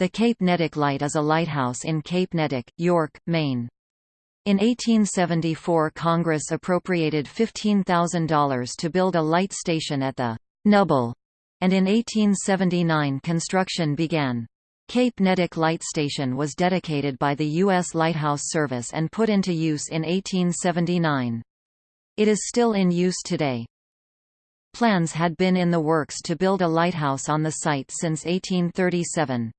The Cape Neddick Light is a lighthouse in Cape Neddick, York, Maine. In 1874 Congress appropriated $15,000 to build a light station at the Nubble, and in 1879 construction began. Cape Neddick Light Station was dedicated by the U.S. Lighthouse Service and put into use in 1879. It is still in use today. Plans had been in the works to build a lighthouse on the site since 1837.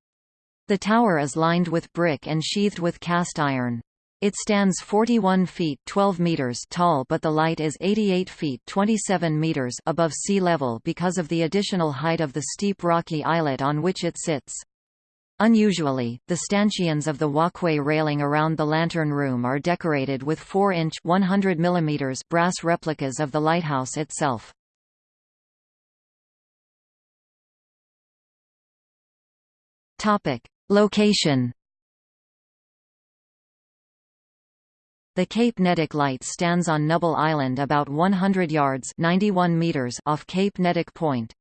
The tower is lined with brick and sheathed with cast iron. It stands 41 feet 12 meters tall but the light is 88 feet 27 meters above sea level because of the additional height of the steep rocky islet on which it sits. Unusually, the stanchions of the walkway railing around the lantern room are decorated with 4-inch brass replicas of the lighthouse itself. Topic: Location The Cape Neddick Light stands on Nubble Island about 100 yards 91 meters off Cape Neddick Point.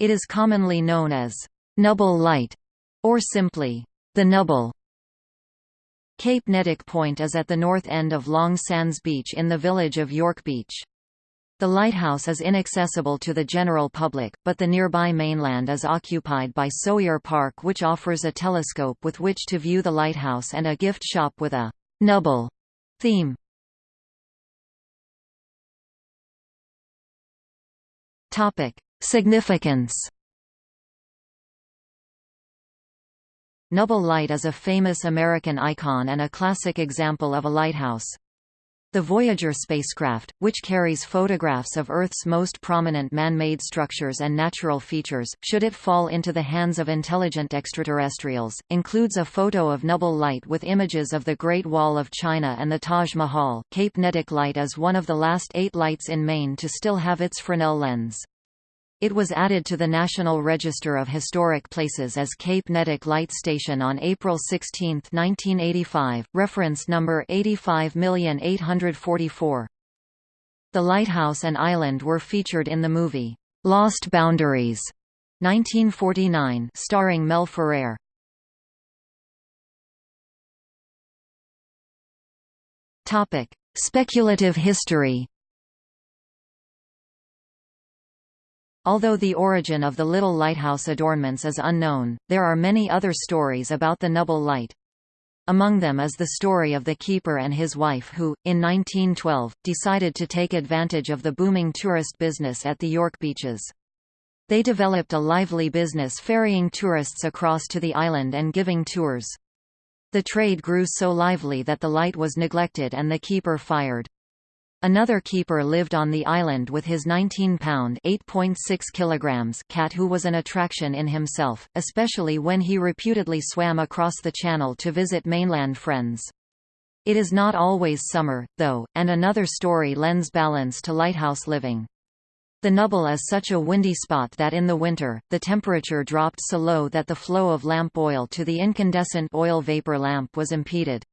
It is commonly known as Nubble Light, or simply, the Nubble. Cape Neddick Point is at the north end of Long Sands Beach in the village of York Beach. The lighthouse is inaccessible to the general public, but the nearby mainland is occupied by Sawyer Park which offers a telescope with which to view the lighthouse and a gift shop with a «Nubble» theme. Significance Nubble Light is a famous American icon and a classic example of a lighthouse. The Voyager spacecraft, which carries photographs of Earth's most prominent man-made structures and natural features, should it fall into the hands of intelligent extraterrestrials, includes a photo of Nubble Light with images of the Great Wall of China and the Taj Mahal. Cape Neddick Light is one of the last eight lights in Maine to still have its Fresnel lens. It was added to the National Register of Historic Places as Cape Neddick Light Station on April 16, 1985, reference number 858044. The lighthouse and island were featured in the movie, Lost Boundaries, 1949 starring Mel Ferrer. Speculative history Although the origin of the little lighthouse adornments is unknown, there are many other stories about the Nubble Light. Among them is the story of the keeper and his wife who, in 1912, decided to take advantage of the booming tourist business at the York beaches. They developed a lively business ferrying tourists across to the island and giving tours. The trade grew so lively that the light was neglected and the keeper fired. Another keeper lived on the island with his 19-pound (8.6 cat who was an attraction in himself, especially when he reputedly swam across the channel to visit mainland friends. It is not always summer, though, and another story lends balance to lighthouse living. The Nubble is such a windy spot that in the winter, the temperature dropped so low that the flow of lamp oil to the incandescent oil vapor lamp was impeded.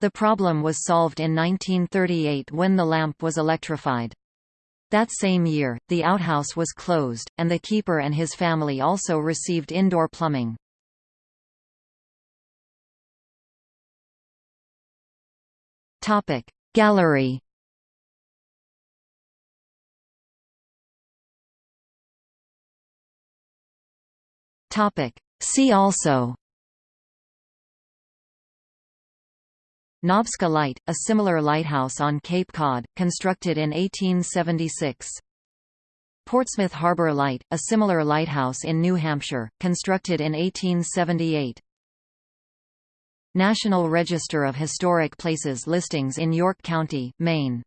The problem was solved in 1938 when the lamp was electrified. That same year, the outhouse was closed, and the keeper and his family also received indoor plumbing. Gallery See also Nobska Light, a similar lighthouse on Cape Cod, constructed in 1876. Portsmouth Harbour Light, a similar lighthouse in New Hampshire, constructed in 1878. National Register of Historic Places listings in York County, Maine